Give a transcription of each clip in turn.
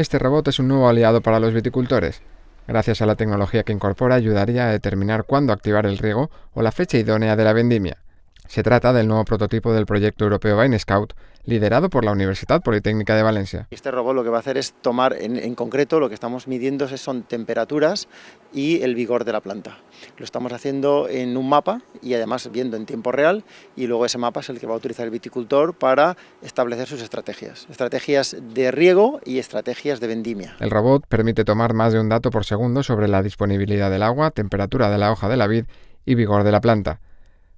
Este robot es un nuevo aliado para los viticultores. Gracias a la tecnología que incorpora ayudaría a determinar cuándo activar el riego o la fecha idónea de la vendimia. Se trata del nuevo prototipo del proyecto europeo Vine Scout, liderado por la Universidad Politécnica de Valencia. Este robot lo que va a hacer es tomar, en, en, concreto, lo que estamos midiendo son temperaturas y el vigor de la planta. Lo estamos haciendo en un mapa y además viendo en tiempo real y luego ese mapa es el que va a utilizar el viticultor para establecer sus estrategias. Estrategias de riego y estrategias de vendimia. El robot permite tomar más de un dato por segundo sobre la disponibilidad del agua, temperatura de la hoja de la vid y vigor de la planta.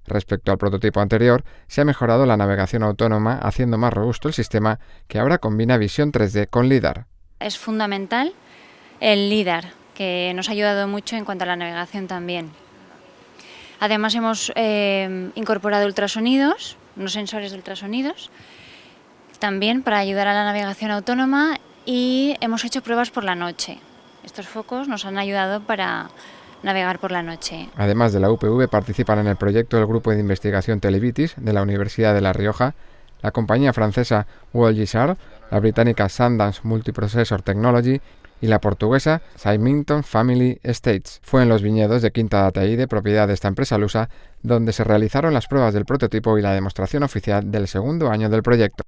Respecto al prototipo anterior, se ha mejorado la navegación autónoma haciendo más robusto el sistema que ahora combina visión 3D con LIDAR. Es fundamental el LIDAR, que nos ha ayudado mucho en cuanto a la navegación también. Además hemos eh, incorporado ultrasonidos, unos sensores de ultrasonidos, también para ayudar a la navegación autónoma y hemos hecho pruebas por la noche. Estos focos nos han ayudado para navegar por la noche. Además de la UPV participan en el proyecto el Grupo de Investigación Televitis de la Universidad de La Rioja, la compañía francesa WorldGisar, la británica Sundance Multiprocessor Technology y la portuguesa Symington Family Estates. Fue en los viñedos de Quinta de propiedad de esta empresa lusa donde se realizaron las pruebas del prototipo y la demostración oficial del segundo año del proyecto.